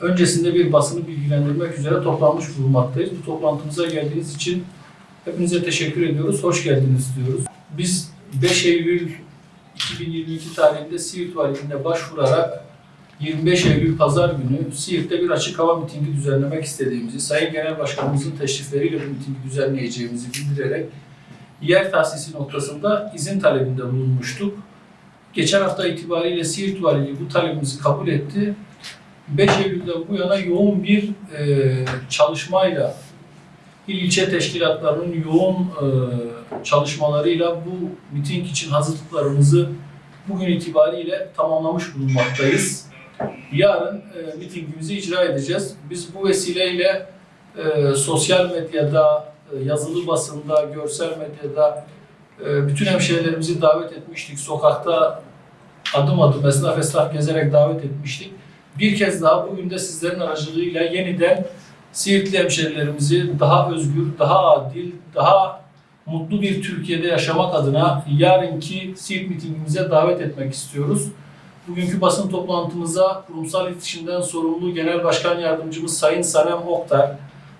öncesinde bir basını bilgilendirmek üzere toplanmış bulunmaktayız. Bu toplantımıza geldiğiniz için hepinize teşekkür ediyoruz. Hoş geldiniz diyoruz. Biz 5 Eylül 2022 tarihinde Siirt Valiliğine başvurarak 25 Eylül Pazar günü Siirt'te bir açık hava mitingi düzenlemek istediğimizi, Sayın Genel Başkanımızın teşrifleriyle bu mitingi düzenleyeceğimizi bildirerek yer tahsisi noktasında izin talebinde bulunmuştuk. Geçen hafta itibariyle Siirt Valiliği bu talebimizi kabul etti. 5 Eylül'den bu yana yoğun bir e, çalışmayla il ilçe teşkilatlarının yoğun e, çalışmalarıyla bu miting için hazırlıklarımızı bugün itibariyle tamamlamış bulunmaktayız. Yarın e, mitingimizi icra edeceğiz. Biz bu vesileyle e, sosyal medyada, e, yazılı basında, görsel medyada e, bütün hemşehrilerimizi davet etmiştik. Sokakta adım adım esnaf esnaf gezerek davet etmiştik. Bir kez daha bugün de sizlerin aracılığıyla yeniden Siirtli hemşehrilerimizi daha özgür, daha adil, daha mutlu bir Türkiye'de yaşamak adına yarınki Siirt mitingimize davet etmek istiyoruz. Bugünkü basın toplantımıza kurumsal iletişimden sorumlu Genel Başkan Yardımcımız Sayın Sanem Oktar,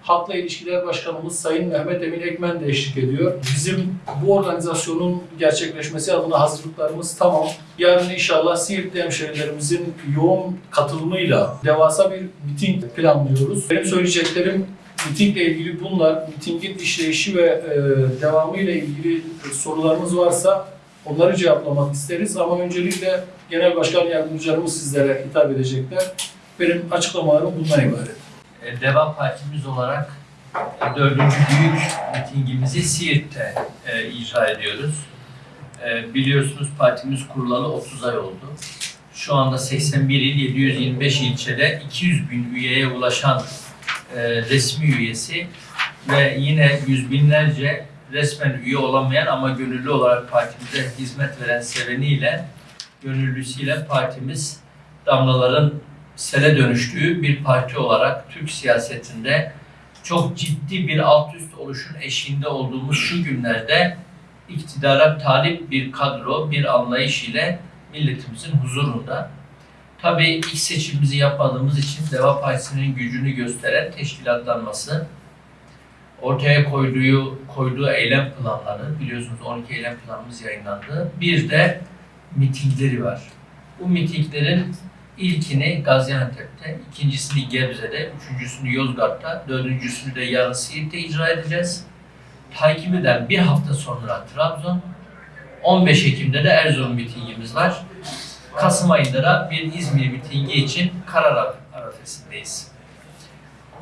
Halkla İlişkiler Başkanımız Sayın Mehmet Emin Ekmen de eşlik ediyor. Bizim bu organizasyonun gerçekleşmesi adına hazırlıklarımız tamam. Yarın inşallah Siirtli hemşehrilerimizin yoğun katılımıyla devasa bir miting planlıyoruz. Benim söyleyeceklerim mitingle ilgili bunlar. Mitingin işleyişi ve e, devamı ile ilgili sorularınız varsa onları cevaplamak isteriz. Ama öncelikle Genel Başkan Yardımcılarımız sizlere hitap edecekler. Benim açıklamalarım bundan ibaret. E, Deva Partimiz olarak e, dördüncü büyük mitingimizi Siirt'te e, icra ediyoruz. E, biliyorsunuz partimiz kurulalı 30 ay oldu. Şu anda 81 il 725 ilçede 200 bin üyeye ulaşan e, resmi üyesi ve yine yüz binlerce resmen üye olamayan ama gönüllü olarak partimize hizmet veren seveniyle, gönüllüsüyle partimiz damlaların sele dönüştüğü bir parti olarak Türk siyasetinde çok ciddi bir alt üst oluşun eşiğinde olduğumuz şu günlerde iktidara talip bir kadro, bir anlayış ile milletimizin huzurunda. Tabii ilk seçimimizi yapmadığımız için Deva Partisi'nin gücünü gösteren teşkilatlanması, ortaya koyduğu, koyduğu eylem planları, biliyorsunuz 12 eylem planımız yayınlandı. Bir de mitingleri var. Bu mitinglerin İlkini Gaziantep'te, ikincisini Gebze'de, üçüncüsünü Yozgat'ta, dördüncüsünü de yarın Siirt'te icra edeceğiz. Takip eden bir hafta sonra Trabzon, 15 Ekim'de de Erzurum mitingimiz var. Kasım ayında da bir İzmir mitingi için karar arifesindeyiz.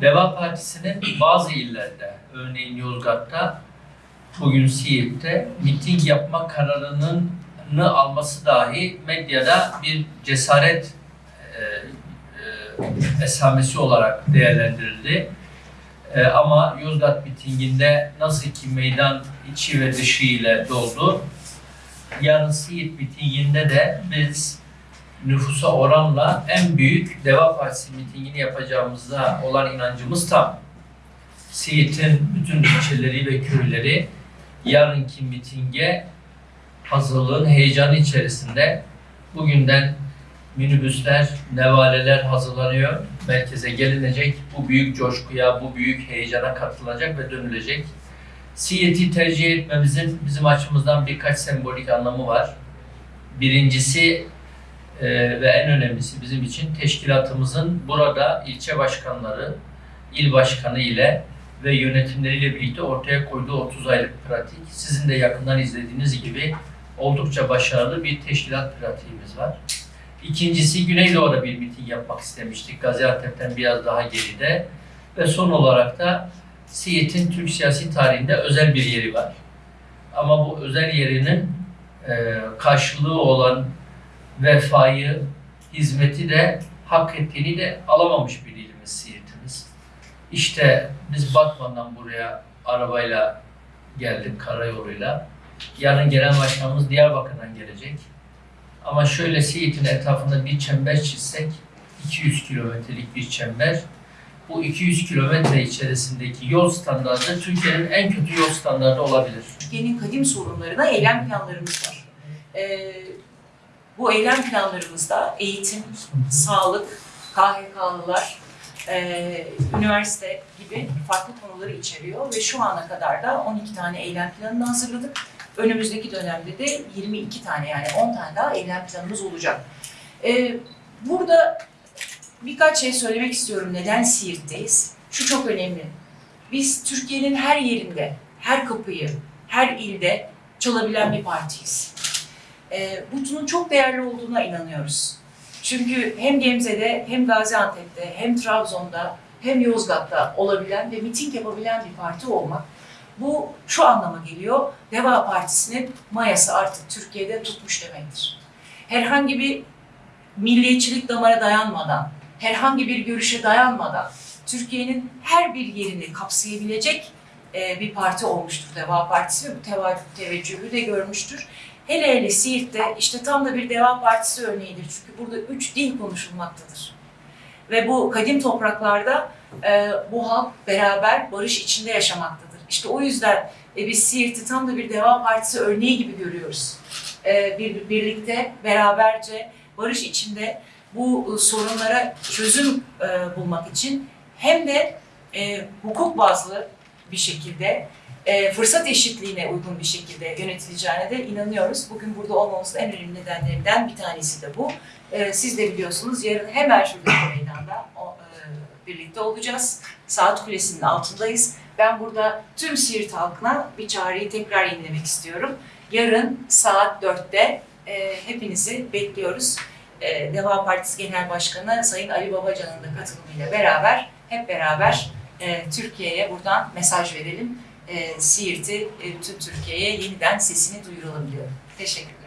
Deva Partisi'nin bazı illerde, örneğin Yozgat'ta, bugün Siirt'te miting yapma kararının alması dahi medyada bir cesaret e, e, esamesi olarak değerlendirildi. E, ama Yozgat mitinginde nasıl ki meydan içi ve dışı ile doldu, yarın Siirt mitinginde de biz nüfusa oranla en büyük Deva Partisi mitingini yapacağımızda olan inancımız tam. Siirt'in bütün ilçeleri ve köyleri yarınki mitinge hazırlığın heyecanı içerisinde bugünden minibüsler, nevaleler hazırlanıyor. Merkeze gelinecek. Bu büyük coşkuya, bu büyük heyecana katılacak ve dönülecek. Siirt'i tercih etmemizin bizim açımızdan birkaç sembolik anlamı var. Birincisi e, ve en önemlisi bizim için teşkilatımızın burada ilçe başkanları, il başkanı ile ve yönetimleriyle birlikte ortaya koyduğu 30 aylık pratik. Sizin de yakından izlediğiniz gibi oldukça başarılı bir teşkilat pratiğimiz var. İkincisi Güneydoğu'da bir miting yapmak istemiştik. Gaziantep'ten biraz daha geride. Ve son olarak da Siirt'in Türk siyasi tarihinde özel bir yeri var. Ama bu özel yerinin e, karşılığı olan vefayı, hizmeti de hak ettiğini de alamamış bir ilimiz Siirt'imiz. İşte biz Batman'dan buraya arabayla geldik karayoluyla. Yarın gelen başkanımız Diyarbakır'dan gelecek. Ama şöyle Siirt'in etrafında bir çember çizsek, 200 kilometrelik bir çember. Bu 200 kilometre içerisindeki yol standartı Türkiye'nin en kötü yol standartı olabilir. Türkiye'nin kadim sorunlarına eylem planlarımız var. Ee, bu eylem planlarımızda eğitim, sağlık, KHK'lılar, e, üniversite gibi farklı konuları içeriyor ve şu ana kadar da 12 tane eylem planını hazırladık. Önümüzdeki dönemde de 22 tane yani 10 tane daha eylem planımız olacak. E, burada birkaç şey söylemek istiyorum. Neden Siirt'teyiz? Şu çok önemli. Biz Türkiye'nin her yerinde, her kapıyı, her ilde çalabilen bir partiyiz. E, bunun çok değerli olduğuna inanıyoruz. Çünkü hem Gemze'de, hem Gaziantep'te, hem Trabzon'da, hem Yozgat'ta olabilen ve miting yapabilen bir parti olmak. Bu şu anlama geliyor, Deva Partisi'nin mayası artık Türkiye'de tutmuş demektir. Herhangi bir milliyetçilik damara dayanmadan, herhangi bir görüşe dayanmadan Türkiye'nin her bir yerini kapsayabilecek e, bir parti olmuştur Deva Partisi ve bu teva- teveccühü de görmüştür. Hele hele Siirt'te işte tam da bir Deva Partisi örneğidir. Çünkü burada üç dil konuşulmaktadır. Ve bu kadim topraklarda e, bu halk beraber barış içinde yaşamaktadır. İşte o yüzden e, biz Siirt'i tam da bir Deva Partisi örneği gibi görüyoruz. E, bir, birlikte, beraberce, barış içinde bu e, sorunlara çözüm e, bulmak için hem de e, hukuk bazlı bir şekilde e, fırsat eşitliğine uygun bir şekilde yönetileceğine de inanıyoruz. Bugün burada olmamızın en önemli nedenlerinden bir tanesi de bu. E, siz de biliyorsunuz yarın hemen şuradaki meydanda o, e, birlikte olacağız. Saat Kulesi'nin altındayız. Ben burada tüm Siirt halkına bir çağrıyı tekrar yenilemek istiyorum. Yarın saat 4'te e, hepinizi bekliyoruz. E, Deva Partisi Genel Başkanı Sayın Ali Babacan'ın da katılımıyla beraber hep beraber e, Türkiye'ye buradan mesaj verelim. E, Siirt'i e, tüm Türkiye'ye yeniden sesini duyuralım diyorum. Teşekkür ederim.